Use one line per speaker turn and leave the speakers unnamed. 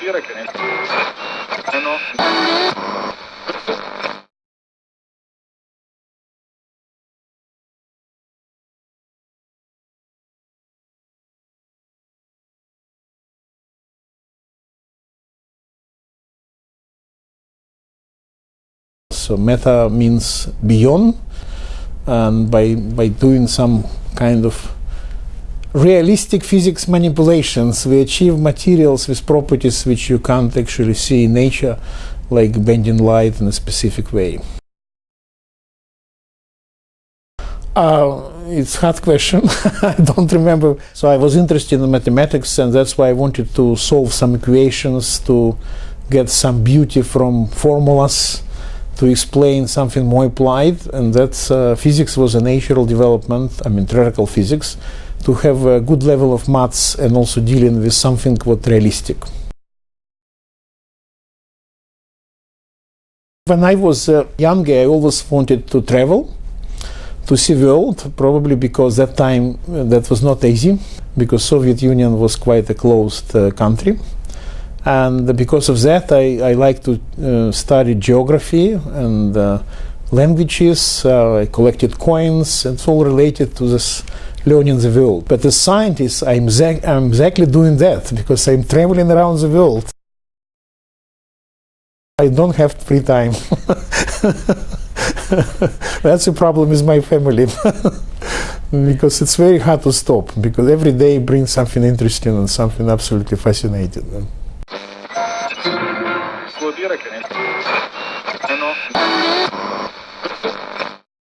Dire che ne... Eh.
So meta means beyond, and by by doing some kind of realistic physics manipulations, we achieve materials with properties which you can't actually see in nature, like bending light in a specific way. Uh, it's a hard question. I don't remember. So I was interested in mathematics, and that's why I wanted to solve some equations to get some beauty from formulas to explain something more applied. And that uh, physics was a natural development. I mean, theoretical physics to have a good level of maths and also dealing with something what realistic. When I was uh, younger, I always wanted to travel to see the world, probably because that time uh, that was not easy, because Soviet Union was quite a closed uh, country. And because of that, I, I like to uh, study geography and uh, languages. Uh, I collected coins. It's all related to this learning the world. But as scientist, I'm, I'm exactly doing that because I'm traveling around the world. I don't have free time. That's the problem with my family. because it's very hard to stop because every day brings something interesting and something absolutely fascinating.
Vuol dire che nel... Eh no.